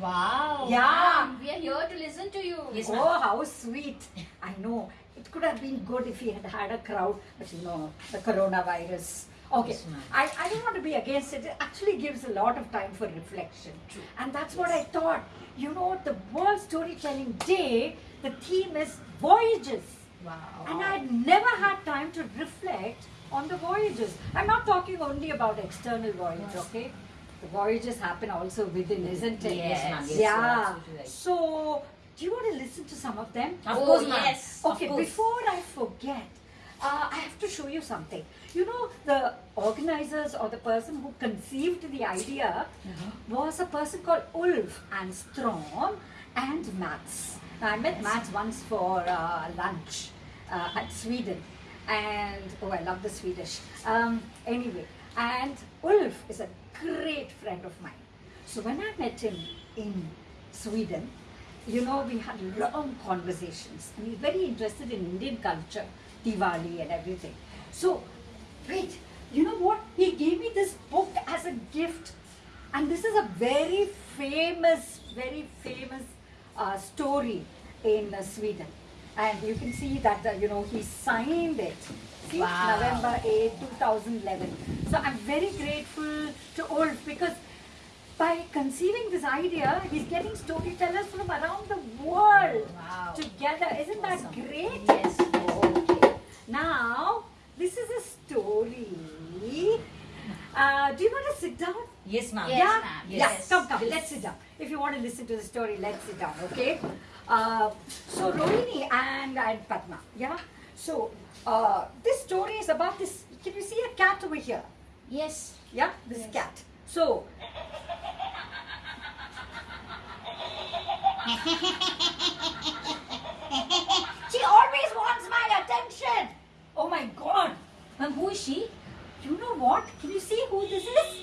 Wow. Yeah. We are here to listen to you. oh, how sweet. I know. It could have been good if we had had a crowd, but you know, the coronavirus. Okay, Yes. I, I don't want to be against it. It actually gives a lot of time for reflection. True. And that's what I thought. You know, the World Storytelling Day, the theme is voyages. Wow. And I'd never had time to reflect on the voyages. I'm not talking only about external voyage, okay? The voyages happen also within, isn't it? Yes. Yes, yeah. right. So, do you want to listen to some of them? Of Oh, course, yes, Okay, before I forget, uh, I have to show you something. You know, the organizers or the person who conceived the idea was a person called Ulf Anstrom and Mats. Now, I met Mats once for uh, lunch uh, at Sweden, and oh, I love the Swedish. Um, anyway, and Ulf is a great friend of mine. So when I met him in Sweden, you know, we had long conversations. And he's very interested in Indian culture, Diwali and everything. So, wait, you know what? He gave me this book as a gift. And this is a very famous, very famous uh, story in uh, Sweden. And you can see that, uh, you know, he signed it. See, Wow. November 8, 2011. So I'm very grateful to Ulf because by conceiving this idea, he's getting storytellers from around the world Wow. together. Isn't that great? Yes. Okay. Now, this is a story. Uh, do you want to sit down? Yes, ma'am. Yes, yeah? ma'am. Yeah, Yes. come, come, Yes. let's sit down. If you want to listen to the story, let's sit down, okay? Uh, so, Rohini and, and Padma, yeah? So, uh, this story is about this. Can you see a cat over here? Yes. Yeah, this Yes. cat. So, she always wants my attention. Oh my God. Ma'am, who is she? You know what? Can you see who this is?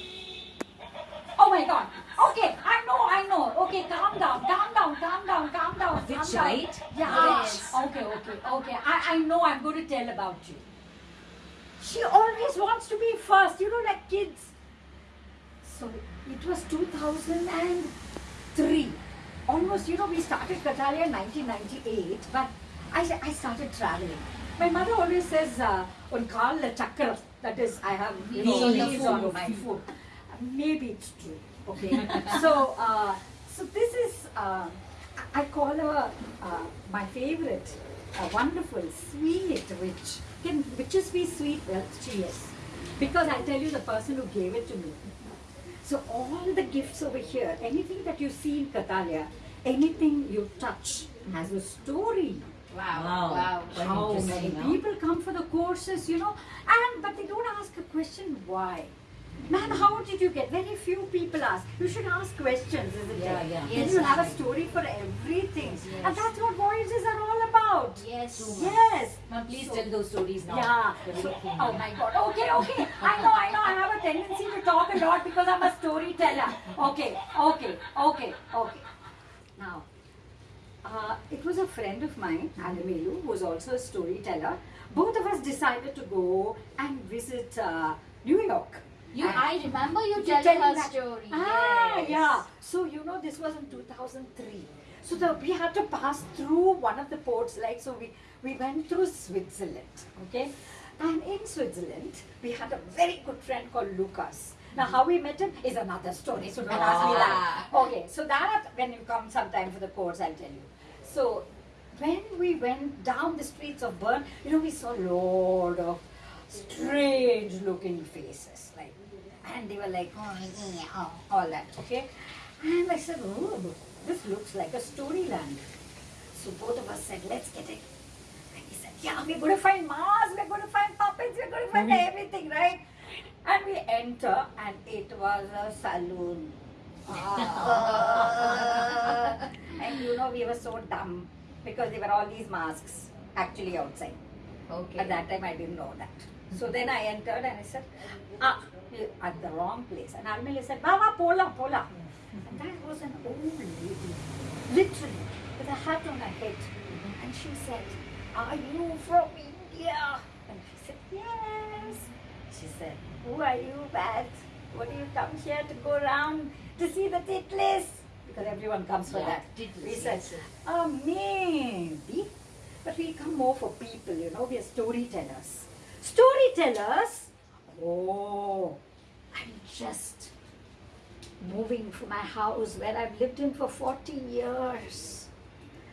Oh my God. Okay, I know, I know. Okay, calm down, calm down, calm down, calm down. Which, calm down. right? Yeah. Yes. Okay, okay, okay. I, I know I'm going to tell about you. She always wants to be first, you know, like kids. So it was 2003. Almost, you know, we started Kathalaya in 1998, but I, I started traveling. My mother always says, uh, on Karl Chakra, that is, I have know, on the on my food. Maybe it's true, okay? so, uh, so this is, uh, I call her uh, my favorite, a wonderful, sweet witch. Can witches be sweet? Well, she is. Because I tell you the person who gave it to me. So all the gifts over here, anything that you see in Kathalaya, anything you touch has a story. Wow. Wow. Wow. How interesting, many people come for the courses, you know, and but they don't ask a question why. Man, how did you get? Very few people ask. You should ask questions, isn't Yeah, it? yeah. Then Yes, you have a story for everything. Yes. And that's what voyages are all about. Yes. Yes. Ma'am, please So- tell those stories now. Yeah. So, oh my God. Okay, okay. I know, I know. I have a tendency to talk a lot because I'm a storyteller. Okay, okay, okay, okay. Now, uh, it was a friend of mine, Alamelu, who was also a storyteller. Both of us decided to go and visit uh, New York. You, And- I remember you You telling tell her that- story. Ah, yes. yeah. So you know, this was in 2003. So the, we had to pass through one of the ports, like so. We we went through Switzerland, okay. And in Switzerland, we had a very good friend called Lucas. Now, how we met him is another story. So don't ask me that. Ah. Okay, so that when you come sometime for the course, I'll tell you. So when we went down the streets of Bern, you know, we saw a lot of strange looking faces, like, and they were like, oh, yeah, oh, all that, okay? And I said, oh, this looks like a storyland. So both of us said, let's get it. And he said, yeah, we're going to find Mars, we're going to find puppets, we're going to find everything, right? And we enter, and it was a saloon. Ah. and you know, we were so dumb because there were all these masks actually outside. Okay. At that time, I didn't know that. So then I entered and I said, ah, at the wrong place. And Alamelu said, Baba, pola, pola. And that was an old lady, literally, with a hat on her head. And she said, Are you from India? And she said, Yes. She said, Who are you, Pat? What do you come here to go around to see the titlis? Because everyone comes for Yeah, that. Titlis, we said, yes, yes. Oh, ah, maybe. But we come more for people, you know, we are storytellers. Storytellers? Oh, I'm just moving from my house where I've lived in for 40 years.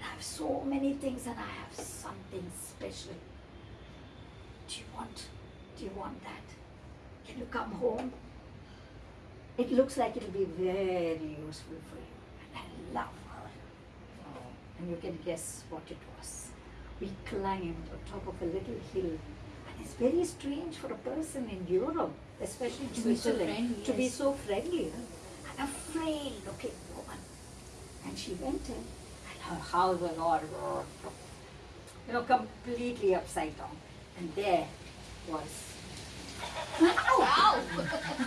I have so many things and I have something special. Do you want, do you want that? You come home? It looks like it'll be very useful for you. And I love her. Oh, and you can guess what it was. We climbed on top of a little hill. And it's very strange for a person in Europe, especially To be so Switzerland, friendly, to be yes. so friendly. An afraid looking woman. And she went in, and her house was all, you know, completely upside down. And there was Ow!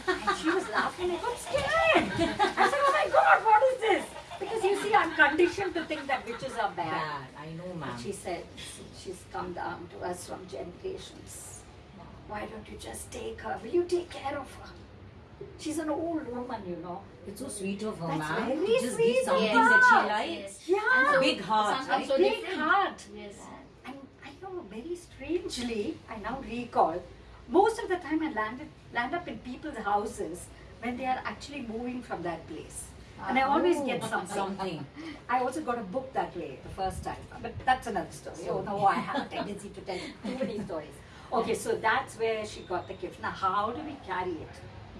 and she was laughing. I got scared. I said, "Oh my God, what is this?" Because you see, I'm conditioned to think that witches are bad. Bad, I know, ma'am. she said, "She's come down to us from generations. Why don't you just take her? Will you take care of her? She's an old woman, you know. It's so sweet of her, That's ma'am. very to just sweet give something that she Yes, likes. Yeah, And so- Big heart, right? so big different. heart. Yes. And I know very strangely, I now recall, most of the time I landed land up in people's houses when they are actually moving from that place. And I always get Oh, something. something. I also got a book that way the first time, but that's another story. Oh no, I have a tendency to tell too many stories. Okay, so that's where she got the gift. Now, how do we carry it?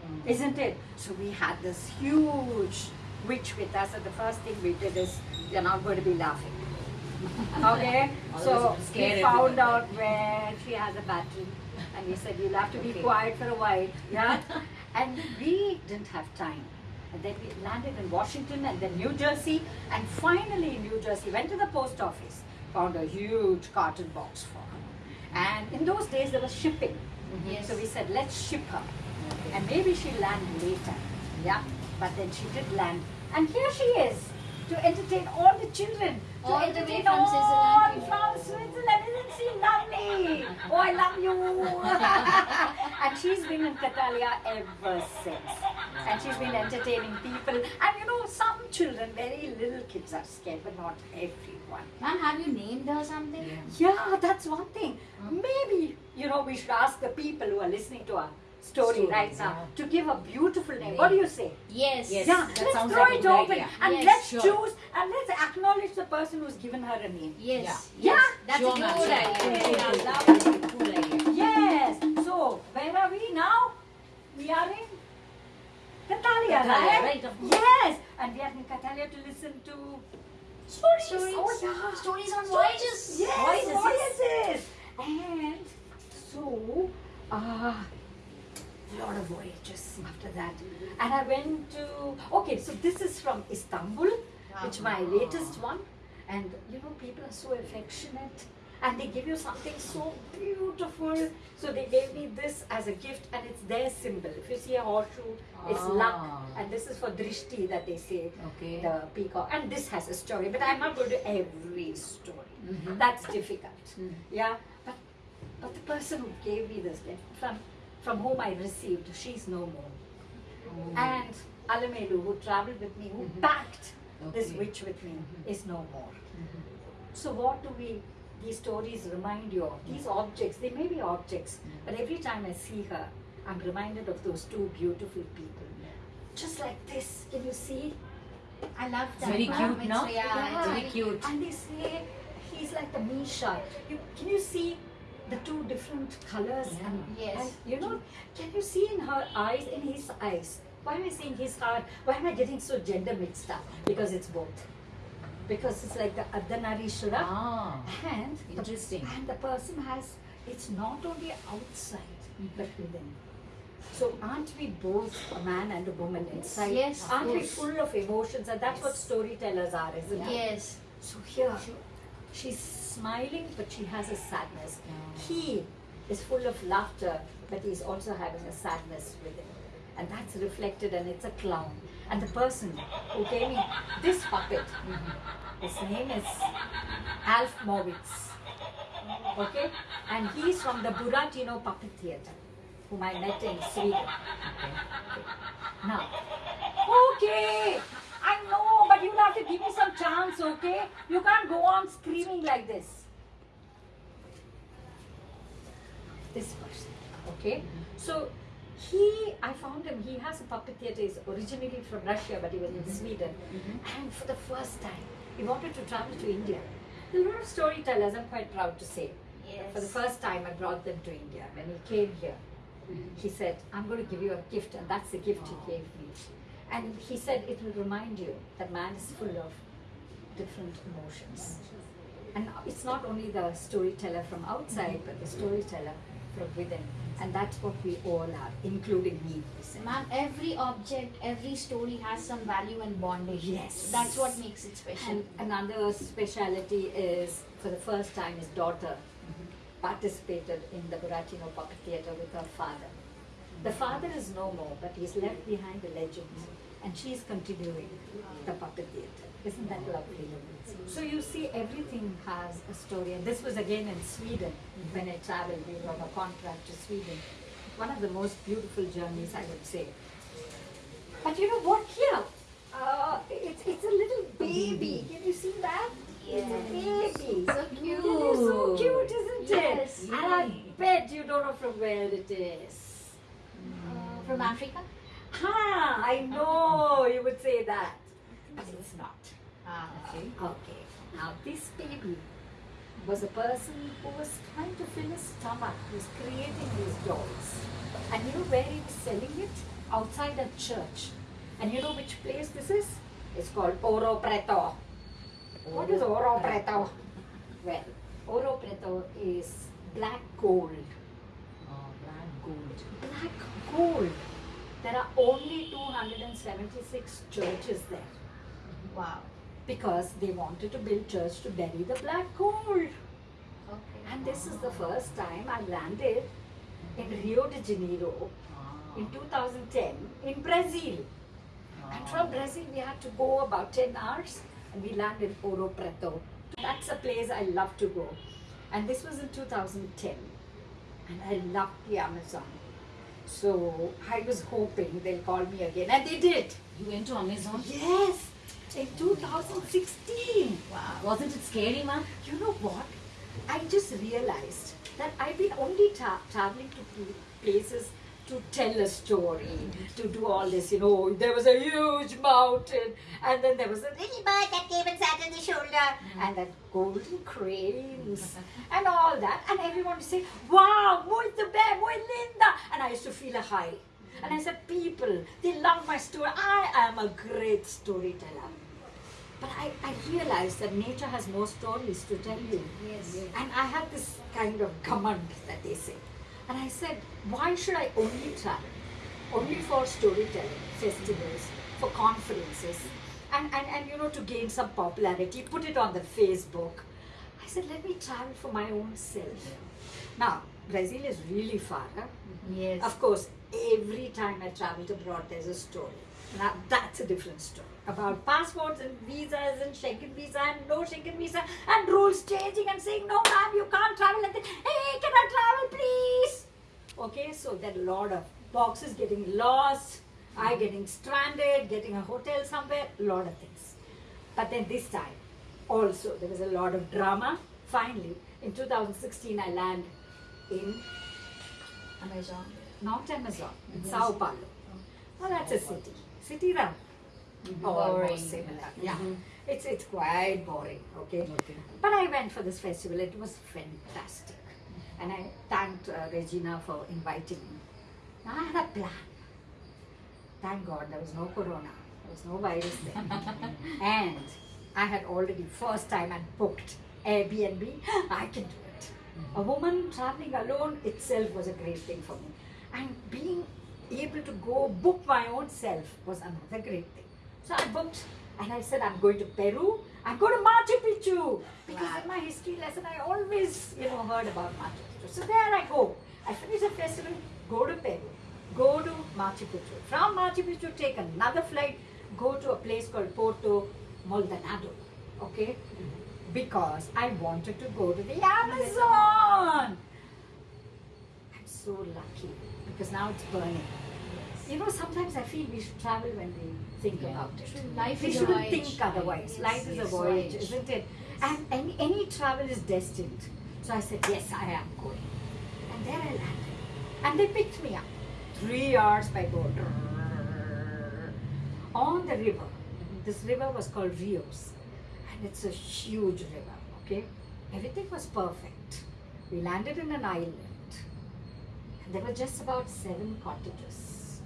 Mm. Isn't it? So we had this huge witch with us, and the first thing we did is you're not going to be laughing. Okay, so we found out where she has a battery, and he said you'll have to be Okay. quiet for a while, yeah. and we didn't have time, and then we landed in Washington and then New Jersey, and finally in New Jersey went to the post office, found a huge carton box for her, and in those days there was shipping, Yes. so we said let's ship her, and maybe she'll land later, yeah. But then she did land, and here she is to entertain all the children. To All the entertain from all Switzerland from Switzerland. Isn't she lovely? Oh, I love you. and she's been in Kathalaya ever since. And she's been entertaining people. And you know, some children, very little kids are scared, but not everyone. Ma'am, have you named her something? Yeah. That's one thing. Hmm. Maybe, you know, we should ask the people who are listening to our story Stories, right now yeah. to give a beautiful name. What do you say? Yes. Yes. Yeah, that let's throw like it open idea. and Yes, let's sure. choose and let's acknowledge the person who's given her a name. Yes. Yeah. Yes. That's Sure, a ma'am, good idea. Cool, Yeah, cool, cool. lovely. Cool idea. Yes. So where are we now? We are in Kathalaya, Kathalaya, right? right, of. Yes, and we are in Kathalaya to listen to stories. Stories. Oh yeah. Stories on voyages. Yes, Voyages, voyages. And so, uh, lot of voyages after that. And I went to, okay, so this is from Istanbul, which my latest one. And you know, people are so affectionate and they give you something so beautiful. So they gave me this as a gift and it's their symbol. If you see a horseshoe, it's luck. Ah. And this is for drishti that they say, Okay. the peacock. And this has a story, but I'm not going to every story. Mhm. That's difficult. Mm. Yeah, but but the person who gave me this gift, from from whom I received, she's no more. Oh. And Alamelu, who traveled with me, who Mhm. packed this witch with me, Mhm. is no more. Mhm. So what do we? These stories remind you of these objects. They may be objects, but every time I see her, I'm reminded of those two beautiful people. Just like this, can you see? I love It's that. very cute, It's- no? Yeah, Yeah. Very cute. And they say he's like the Misha. You, can you see the two different colors? Yeah. And, Yes. and you know, can you see in her eyes, in his eyes? Why am I saying his heart? Why am I getting so gender mixed up? Because it's both. Because it's like the Ardhanarishwara Ah, and the, interesting. and the person has, it's not only outside, but within. So aren't we both a man and a woman inside? Yes, Aren't we full of emotions? And that's what Yes. storytellers are, isn't it? Yes. So here, she's smiling, but she has a sadness. He is full of laughter, but he's also having a sadness with within. And that's reflected, and it's a clown. And the person who gave me this puppet, mm-hmm. his name is Alf Mowitz. Okay? And he's from the Buratino Puppet Theatre, whom I met in Sweden. Okay. Now, okay, I know, but you'll have to give me some chance, okay? You can't go on screaming like this. This person, okay? So, he, I found him, he has a puppet theatre, he's originally from Russia, but he was in mm-hmm. Sweden. Mm-hmm. And for the first time, he wanted to travel to India. There are a lot of storytellers, I'm quite proud to say. Yes. For the first time, I brought them to India. When he came here, mm-hmm. he said, I'm going to give you a gift, and that's the gift he gave me. And he said, it will remind you that man is full of different emotions. And it's not only the storyteller from outside, but the storyteller from within. And that's what we all are, including me. Ma'am, every object, every story has some value and bondage. Yes. That's what makes it special. And another speciality is, for the first time, his daughter mm-hmm. participated in the Buratino Puppet Theatre with her father. The father is no more, but he's left behind a legend, and she's continuing the puppet theatre. Isn't that lovely? So you see, everything has a story, and this was again in Sweden when I traveled. We were on a contract to Sweden. One of the most beautiful journeys, I would say. But you know what? Here, uh, it's it's a little baby. Can you see that? It's a baby. So cute. It is so cute. isn't Yes. it? And I bet you don't know from where it is. From Africa? Ha! I know you would say that, but it's not. Ah, Okay. Okay. Now this baby was a person who was trying to fill his stomach. He was creating these dolls, and you know where he was selling it? Outside a church. And you know which place this is? It's called Ouro Preto. What is Ouro Preto? Well, Ouro Preto is black gold. Oh, black gold. Black gold. There are only 276 churches there wow. because they wanted to build church to bury the black gold. Okay. And this is the first time I landed in Rio de Janeiro ah. in 2010 in Brazil. And from ah. Brazil we had to go about 10 hours and we landed in Ouro Preto. That's a place I love to go. And this was in 2010. And I loved the Amazon. So I was hoping they'll call me again. And they did. You went to Amazon? Yes, in 2016. Wow. Wasn't it scary, ma'am? You know what? I just realized that I've been only tra- traveling to places to tell a story, to do all this. You know, there was a huge mountain, and then there was a little bird that came and sat on the shoulder, and that golden cranes, and all that. And everyone would say, Wow, muito bem, muy linda. And I used to feel a high. And I said, People, they love my story. I am a great storyteller. But I, I realized that nature has more stories to tell you. Yes. And I had this kind of command that they say. And I said, why should I only travel? Only for storytelling, festivals, for conferences, and, and, and you know, to gain some popularity, put it on the Facebook. I said, let me travel for my own self. Now, Brazil is really far. Huh? Yes. Of course, every time I travel abroad, there's a story. Now, that's a different story about passports and visas and Schengen visa and no Schengen visa and rules changing and saying, no, ma'am, you can't travel. Hey, can I travel, please? Okay, so there are a lot of boxes getting lost, I mm-hmm. getting stranded, getting a hotel somewhere, a lot of things. But then this time, also, there was a lot of drama. Finally, in 2016, I land in Amazon. not Amazon, in Sao Paulo. Oh, well, that's a city. City run. Mm-hmm. Boring. similar. Yeah. It's, it's quite boring, okay? Okay. But I went for this festival. It was fantastic. And I thanked uh, Regina for inviting me. Now I had a plan. Thank God there was no corona. There was no virus there, and I had already first time and booked Airbnb. I can do it. A woman traveling alone itself was a great thing for me. And being able to go book my own self was another great thing. So I booked and I said, I'm going to Peru. I'm going to Machu Picchu. Because in my history lesson, I always, you know, heard about Machu Picchu. So there I go. I finish the festival, go to Peru, go to Machu Picchu. From Machu Picchu, take another flight go to a place called Puerto Maldonado, okay? Because I wanted to go to the Amazon. I'm so lucky because now it's burning. You know, sometimes I feel we should travel when we think Yeah. about it. Life we is a shouldn't voyage. think otherwise. Yes, Life is a yes, voyage, voyage. isn't it? And any, any travel is destined. So I said, yes, I am going. And there I landed. And they picked me up. Three hours by boat. On the river. Mm-hmm. This river was called Rios. And it's a huge river, okay? Everything was perfect. We landed in an island. There were just about seven cottages.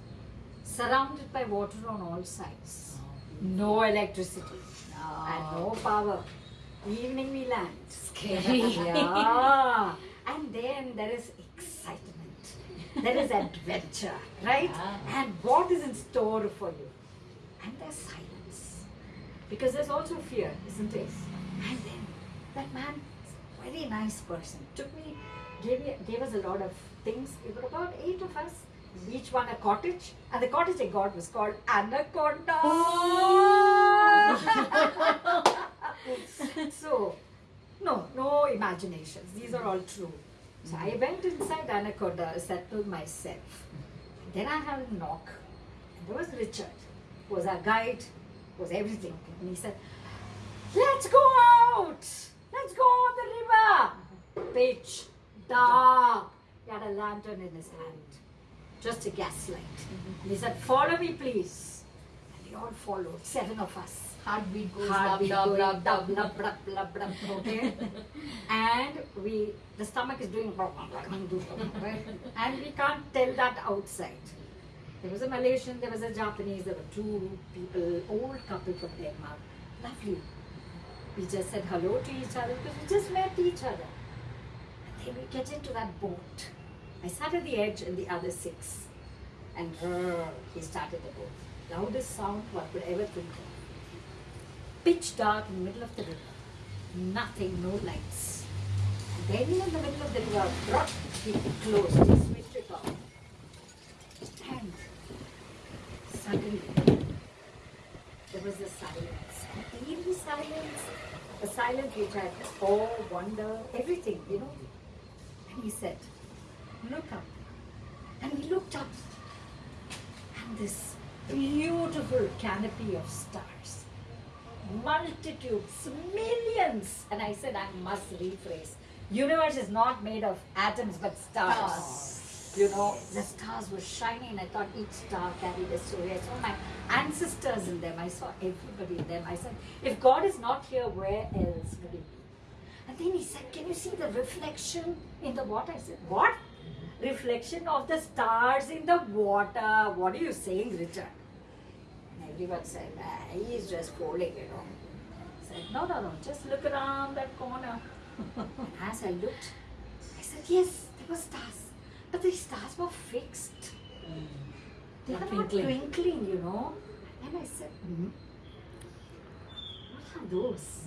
Surrounded by water on all sides. No electricity. And no oh. power. Evening we land. Scary. yeah. And then there is excitement. There is adventure, right? Yeah. And what is in store for you? And there's silence. Because there's also fear, isn't it? And then that man, very nice person, took me, gave me, gave us a lot of things. There were about eight of us, each one a cottage, and the cottage I got was called Anaconda. so, no, no imaginations. These are all true. So I mm-hmm. went inside Anaconda, settled myself. Then I had a knock. And there was Richard, who was our guide, was everything. And he said, Let's go out! Let's go on the river! Mm-hmm. Pitch, dark. He had a lantern in his hand, just a gaslight. And he said, Follow me, please. And we all followed, seven of us Heartbeat goes heartbeat dub, dub, dub, dub, dub, dub, dub, dub, okay? and we, the stomach is doing and we can't tell that outside. There was a Malaysian, there was a Japanese, there were two people, old couple from Denmark, lovely. We just said hello to each other because we just met each other. And then we get into that boat. I sat at the edge and the other six. And he started the boat. Loudest sound one could ever think of pitch dark in the middle of the river. Nothing, no lights. And then in the middle of the river, drop, he closed, he switched it off. And suddenly, there was a silence, an eerie silence, a silence which had awe, wonder, everything, you know. And he said, Look up. And we looked up, and this beautiful canopy of stars multitudes, millions. And I said, I must rephrase. Universe is not made of atoms but stars. You know, the stars were shining. I thought each star carried a story. I saw my ancestors in them. I saw everybody in them. I said, if God is not here, where else would he be? And then he said, Can you see the reflection in the water? I said, What? Reflection of the stars in the water. What are you saying, Richard? And everyone said, ah, he's just fooling, you know. I said, no, no, no, just look around that corner. as I looked, I said, yes, there were stars. But the stars were fixed. They Not were not twinkling. you know. And I said, hmm, what are those?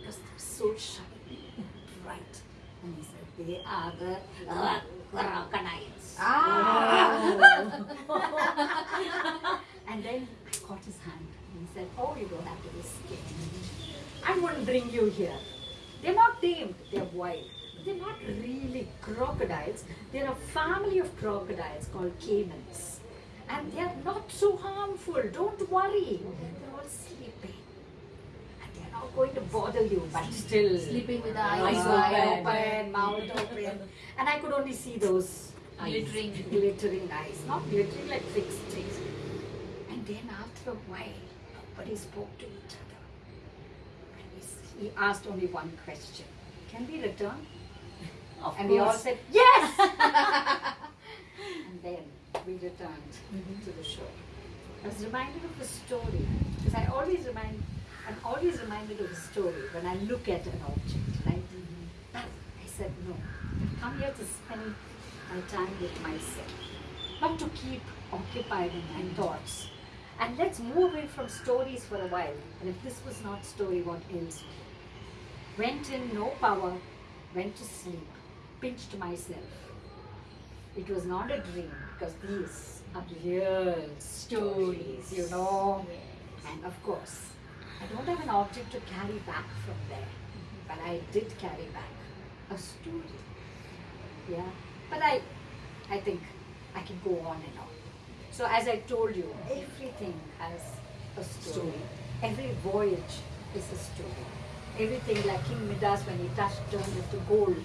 Because they're so shiny and bright. And he said, they are the uh, crocodiles. Ah! And then I caught his hand and he said, Oh, you don't have to be scared. I wouldn't bring you here. They're not tamed, they're wild. They're not really crocodiles. They're a family of crocodiles called caimans. And they're not so harmful. Don't worry. They're all sleeping. Not going to bother you, but still Sleeping with the eyes eyes open, wide. mouth open. And I could only see those Glittering. glittering eyes, not glittering like fixed things. And then after a while, nobody spoke to each other. And he, asked only one question: Can we return? Of and we all said yes. and then we returned Mhm. to the shore. I was reminded of the story because I always remind, I'm always reminded of a story when I look at an object, right? But I said no. I've come here to spend my time with myself, not to keep occupied in my thoughts. And let's move away from stories for a while. And if this was not story, what else? Went in, no power, went to sleep, pinched myself. It was not a dream because these are real stories, you know. And of course, I don't have an object to carry back from there, but I did carry back a story. Yeah, but I, I think I can go on and on. So as I told you, everything has a story. Story. Every voyage is a story. Everything like King Midas when he touched turned into gold.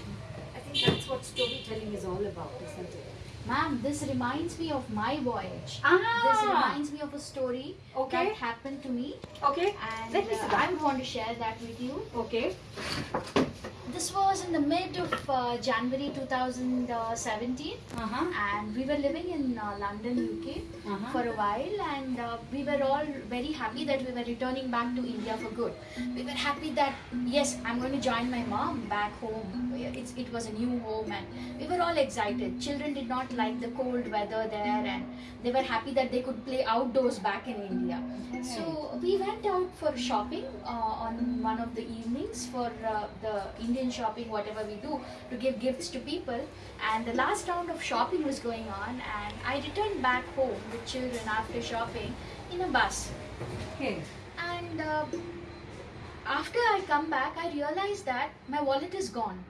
I think that's what storytelling is all about, isn't it? Ma'am, this reminds me of my voyage. Ah! This reminds me of a story Okay. that happened to me, Okay. and Let me uh, sit I down. would want to share that with you. Okay. This was in the mid of uh, January 2017, Uh-huh. and we were living in uh, London, UK, Uh-huh. for a while, and uh, we were all very happy that we were returning back to India for good. We were happy that yes, I'm going to join my mom back home. It's, it was a new home, and we were all excited. Children did not like the cold weather there, and they were happy that they could play outdoors back in India. So we went out for shopping uh, on one of the evenings for uh, the Indian shopping, whatever we do, to give gifts to people. And the last round of shopping was going on, and I returned back home with children after shopping in a bus. Okay. And uh, after I come back, I realized that my wallet is gone.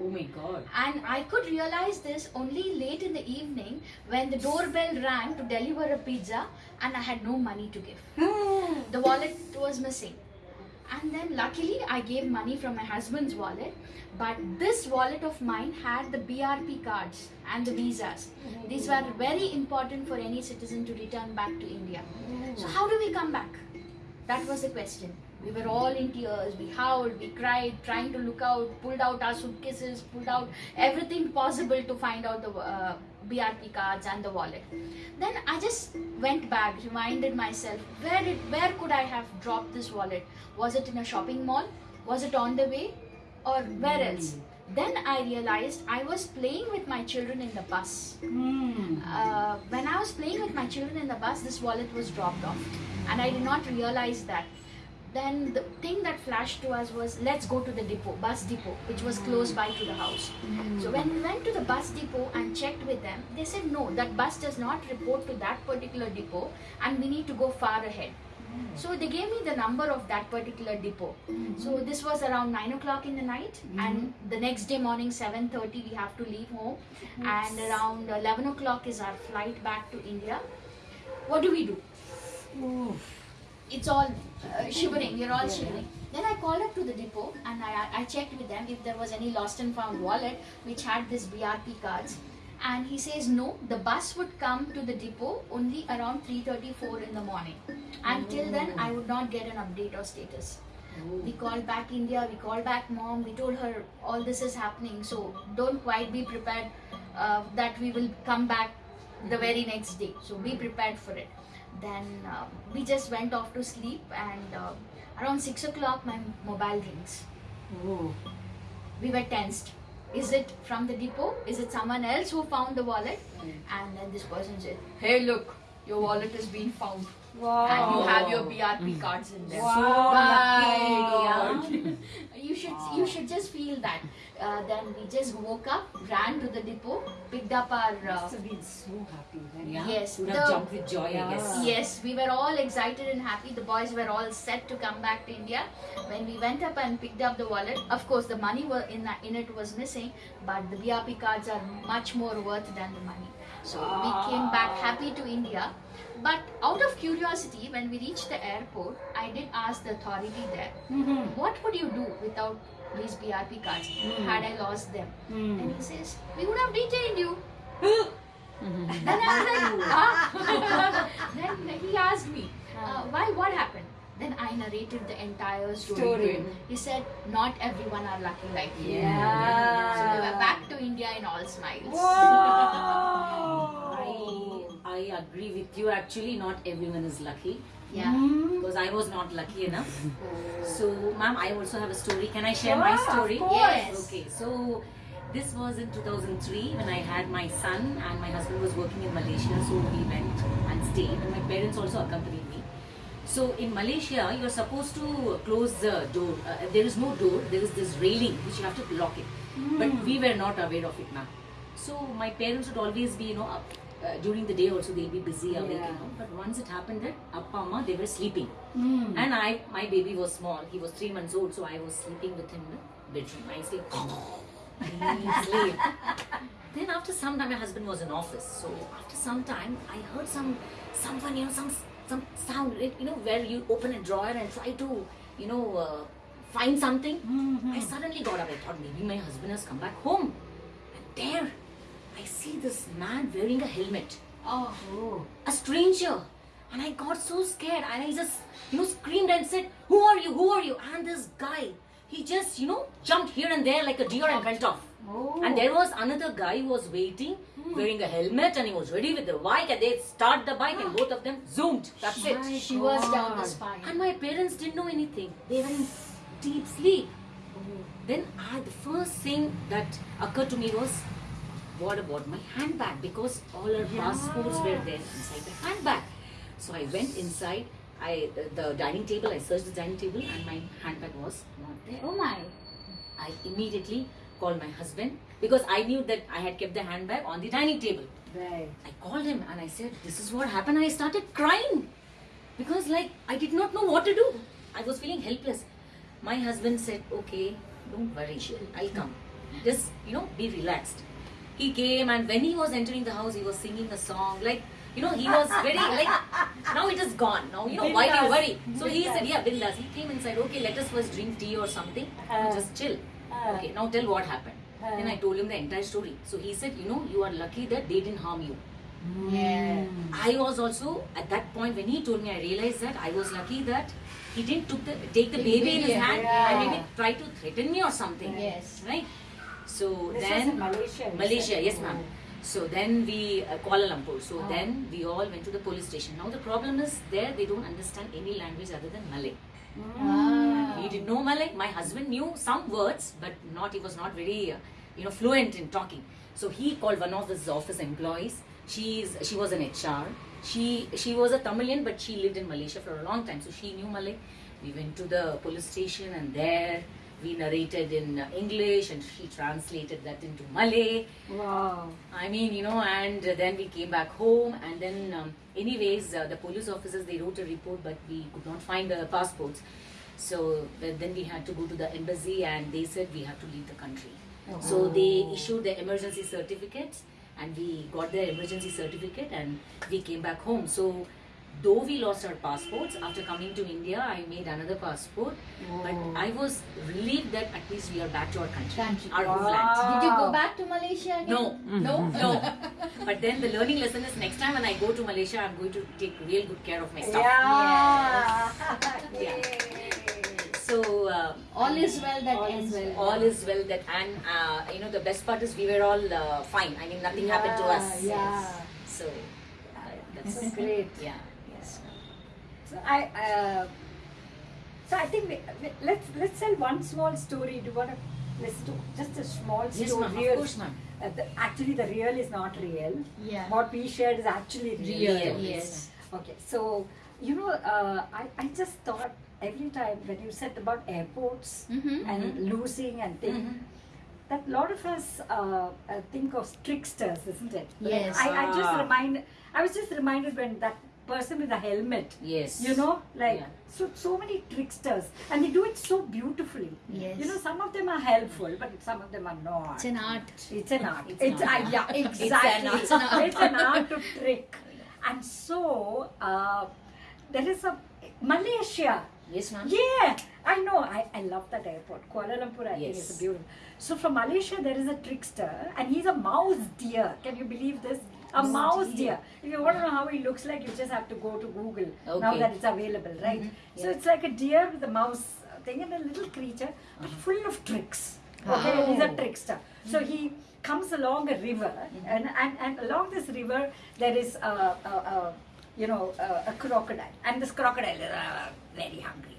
Oh my god. And I could realize this only late in the evening when the doorbell rang to deliver a pizza and I had no money to give. Hmm. The wallet was missing. And then luckily I gave money from my husband's wallet, but this wallet of mine had the BRP cards and the visas. These were very important for any citizen to return back to India. So hmm. how do we come back? That was the question. We were all in tears. We howled, we cried, trying to look out, pulled out our suitcases, pulled out everything possible to find out the uh, BRP cards and the wallet. Then I just went back, reminded myself, where did, where could I have dropped this wallet? Was it in a shopping mall? Was it on the way? Or where else? Then I realized I was playing with my children in the bus Hmm. uh, when I was playing with my children in the bus, this wallet was dropped off, and I did not realize that. Then the thing that flashed to us was let's go to the depot, bus depot, which was close by to the house. Mm-hmm. So when we went to the bus depot and checked with them, they said no, that bus does not report to that particular depot, and we need to go far ahead. Mm-hmm. So they gave me the number of that particular depot. Mm-hmm. So this was around nine o'clock in the night, and the next day morning seven thirty we have to leave home, and around eleven o'clock is our flight back to India. What do we do? It's all uh, shivering. We're all shivering. Then I called up to the depot and I, I checked with them if there was any lost and found wallet which had this BRP cards. And he says no, the bus would come to the depot only around 3:34 in the morning. Until then, I would not get an update or status. We called back India, we called back mom, we told her all this is happening, so don't quite be prepared uh, that we will come back the very next day. So be prepared for it. Then uh, we just went off to sleep, and uh, around 6 o'clock, my mobile rings. Oh. We were tensed. Is it from the depot? Is it someone else who found the wallet? And then this person said, Hey, look, your wallet has been found. Wow. And you have your BRP cards in there. Wow, My lucky, God. You should you should just feel that. Uh, then we just woke up, ran to the depot, picked up our. Uh, Must have been so happy when Yeah. Yes, Would the- have jumped with joy, Yeah. I guess. Yes, we were all excited and happy. The boys were all set to come back to India. When we went up and picked up the wallet, of course the money were in that, in it was missing, but the BRP cards are much more worth than the money. So we came back happy to India. But out of curiosity, when we reached the airport, I did ask the authority there, Mhm. what would you do without these BRP cards had I lost them? Hmm. And he says, we would have detained you. Then I was like, ah. then he asked me, uh, why, what happened? Then I narrated the entire story. Story. He said, not everyone are lucky like you. Yeah. So we were back to India in all smiles. Wow. I, I agree with you. Actually, not everyone is lucky Yeah. Hmm. because I was not lucky enough. So, ma'am, I also have a story. Can I share Sure, my of story? course. Yes. Okay, so this was in 2003 when I had my son and my husband was working in Malaysia, so we went and stayed. And my parents also accompanied me. So in Malaysia, you're supposed to close the door. Uh, there is no door. There is this railing which you have to lock it. But we were not aware of it, ma'am. So my parents would always be, you know, up, uh, during the day also they'll be busy awake, Yeah. you know. But once it happened that Appa Amma they were sleeping, Mm. and I my baby was small. He was three months old, so I was sleeping with him in the bedroom. I sleep. Sleep. Then after some time, my husband was in office. So after some time, I heard some someone you know some some sound you know where you open a drawer and try to you know uh, find something. I suddenly got up. I thought maybe my husband has come back home, and there I see this man wearing a helmet. Oh. Oh. a stranger. And i got so scared. And i just you know screamed and said who are you? Who are you? And this guy he just you know jumped here and there like a deer and went off. Oh. and there was another guy who was waiting hmm. wearing a helmet and he was ready with the bike and they start the bike and ah. both of them zoomed. That's it. My She was down the spine. and my parents didn't know anything. They were in deep sleep. Oh. Then I, the first thing that occurred to me was what about my handbag because all our passports were there inside the handbag so i went inside i the dining table i searched the dining table and my handbag was not there Oh my. i immediately called my husband because i knew that i had kept the handbag on the dining table Right. I called him and I said, This is what happened. I started crying because, like, I did not know what to do. I was feeling helpless. My husband said, Okay, don't worry, I'll come. Just, you know, be relaxed. He came and when he was entering the house, he was singing a song. Like, you know, he was very, like, now it is gone. Now, you know, why do you worry? So he said, Yeah, Bindas. He came inside, Okay, let us first drink tea or something. Uh, just chill. uh, okay, now tell what happened. uh. then I told him the entire story. So he said, You know, you are lucky that they didn't harm you. Yeah. I was also at that point when he told me, I realized that I was lucky that he didn't took the take the baby in his hand Yeah. and maybe try to threaten me or something. Yes. Right. So This then Malaysia. Malaysia, yes, ma'am. So then we uh, Kuala Lumpur. So Oh. then we all went to the police station. Now the problem is there they don't understand any language other than Malay. Ah. He didn't know Malay. My husband knew some words, but not. He was not very, uh, you know, fluent in talking. So he called one of his office employees. She's she was an HR. She she was a Tamilian, but she lived in Malaysia for a long time, so she knew Malay. We went to the police station, and there we narrated in English, and she translated that into Malay. Wow. I mean, you know, and then we came back home, and then, um, anyways, uh, the police officers they wrote a report, but we could not find the passports. So then we had to go to the embassy, and they said we have to leave the country. So they issued the emergency certificates, and we got the emergency certificate, and we came back home. So. Though we lost our passports, after coming to India, I made another passport. But Oh. I was relieved that at least we are back to our country, Country. our Wow. homeland. Did you go back to Malaysia again? No. No. No. but then the learning lesson is next time when I go to Malaysia, I'm going to take real good care of my stuff. Yeah. Yeah. So uh, All is well that All ends well. all is well that and uh, you know the best part is we were all uh, fine. I mean nothing happened to us. Yeah. So uh, That's great. Yeah. Yes. So I, uh, so I think we, we, let's let's tell one small story. Do you want to listen to just a small Yes, story? ma'am. Of course, ma'am. Uh, the, actually, the real is not real. Yeah. What we shared is actually real. Real, yes. Okay, so you know, uh, I I just thought every time when you said about airports Mhm. and losing and things. Mhm. That a lot of us uh, uh, think of tricksters, isn't it? Yes. I, I just Ah. remind. I was just reminded when that person with a helmet Yes. you know like Yeah. so so many tricksters and they do it so beautifully Yes. you know some of them are helpful but some of them are not It's an art. it's an art It's it's, an uh, art. yeah exactly it's an art, it's an art to trick and so uh, there is a malaysia Yes, ma'am. yeah, I know. I, I love that airport. Kuala Lumpur, I think, Yes. is beautiful. So from Malaysia, there is a trickster, and he's a mouse deer. Can you believe this? A Mouse mouse deer. deer. If you want to know how he looks like, you just have to go to Google now that it's available, right? Mhm. So Yeah. it's like a deer with a mouse thing and a little creature, but full of tricks. Okay, and he's a Oh. trickster. So he comes along a river, and, and, and along this river, there is a, a, a you know, a, a crocodile, and this crocodile is uh, very hungry,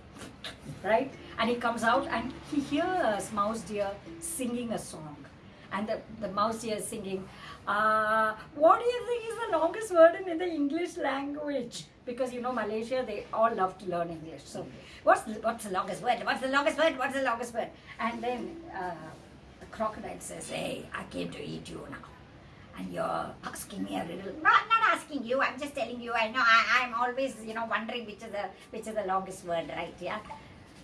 right? And he comes out and he hears Mouse Deer singing a song, and the, the Mouse here is singing, uh, what do you think is the longest word in, the English language? Because you know Malaysia, they all love to learn English. So, what's the, what's the longest word? What's the longest word? What's the longest word? And then uh, the crocodile says, "Hey, I came to eat you now." and you're asking me a riddle. Not, not asking you. I'm just telling you. I know. I, I'm always, you know, wondering which is the which is the longest word, right? Yeah.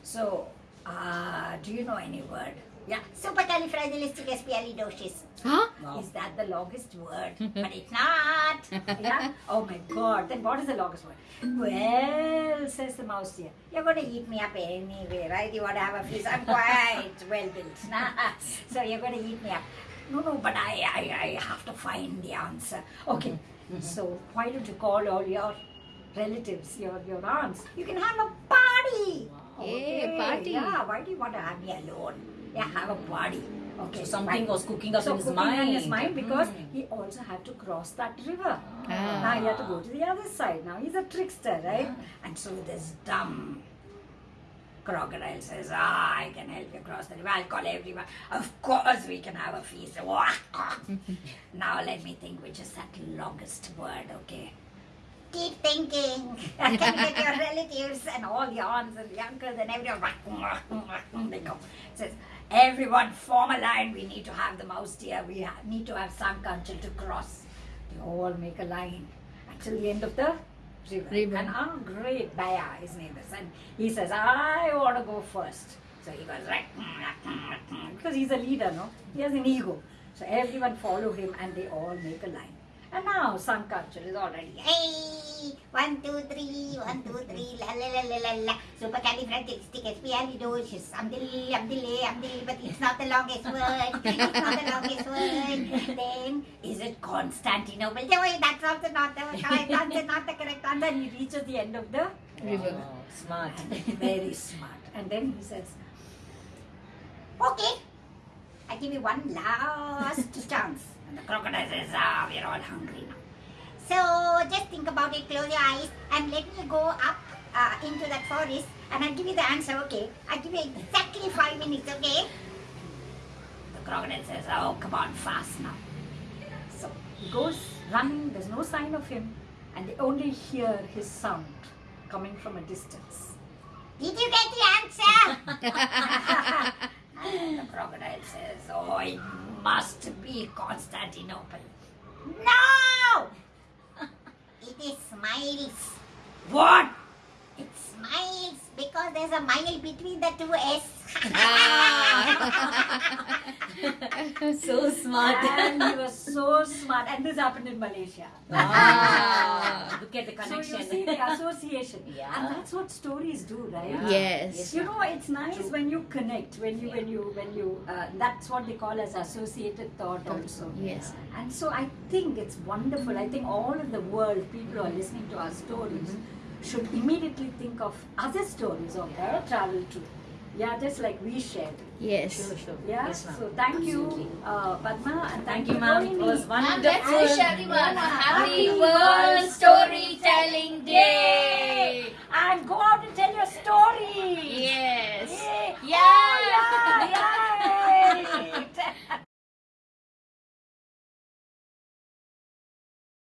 So, uh, do you know any word? Yeah. Supercalifragilisticexpialidocious. Huh? Is that the longest word? but it's not. Yeah? Oh my god. Then what is the longest word? Well, says the mouse here, you're going to eat me up anyway, right? You want to have a feast. I'm quite well built. Nah. So you're going to eat me up. No, no, but I, I, I have to find the answer. Okay. Mm-hmm. Mm-hmm. So why don't you call all your relatives, your, your aunts? You can have a party. Yeah, party. Yeah, why do you want to have me alone? Yeah, have a body. Okay. So something was cooking up So in his cooking mind. in his mind because Mm. he also had to cross that river. Ah. Now he had to go to the other side. Now he's a trickster, right? And so this dumb crocodile says, Ah, I can help you cross the river. I'll call everyone. Of course we can have a feast. now let me think which is that longest word, okay? Keep thinking. I Can get your relatives and all the aunts and the uncles and everyone? They come. Says, everyone form a line. We need to have the mouse deer. We need to have some country to cross. They all make a line until the end of the river. River. And our great Buaya, his name is, and he says, I want to go first. So he goes right because he's a leader, no? He has an ego. So everyone follow him and they all make a line. And now Sang Kancil is already hey one two three one two three la la la la la la supercalifragilisticexpialidocious amdili amdili amdili but it's not the longest word it's not the longest word then is it Constantinople no that's also not the correct answer not the correct answer and he reaches the end of the River. Wow, smart. very smart. And then he says, Okay, I give you one last chance. And the crocodile says, Ah, we're all hungry now. So just think about it, close your eyes, and let me go up uh, into that forest, and I'll give you the answer, okay? I'll give you exactly five minutes, okay? The crocodile says, Oh, come on, fast now. So he goes running, there's no sign of him, and they only hear his sound coming from a distance. Did you get the answer? and the crocodile says, Oh, it must be Constantinople. No! It is Smiles. What? It smiles because there's a mile between the two S. so smart. and he was so smart. And this happened in Malaysia. Ah, look at the connection. So you see the association. Yeah. And that's what stories do, right? Yeah. Yes. You know, it's nice True. when you connect, when you, when you, when you. Uh, that's what they call as associated thought, also. Yes. And so I think it's wonderful. I think all of the world, people are listening to our stories, should immediately think of other stories of yeah. travel too. Yeah, just like we shared. Yes. Sure, sure. Yeah? Yes, so thank Absolutely. you, uh, Padma, and thank, thank you, ma'am. It was wonderful. And let's wish everyone a happy, happy World Storytelling Day. And go out and tell your story. Yes. Yay. Oh, yeah. yeah. yeah.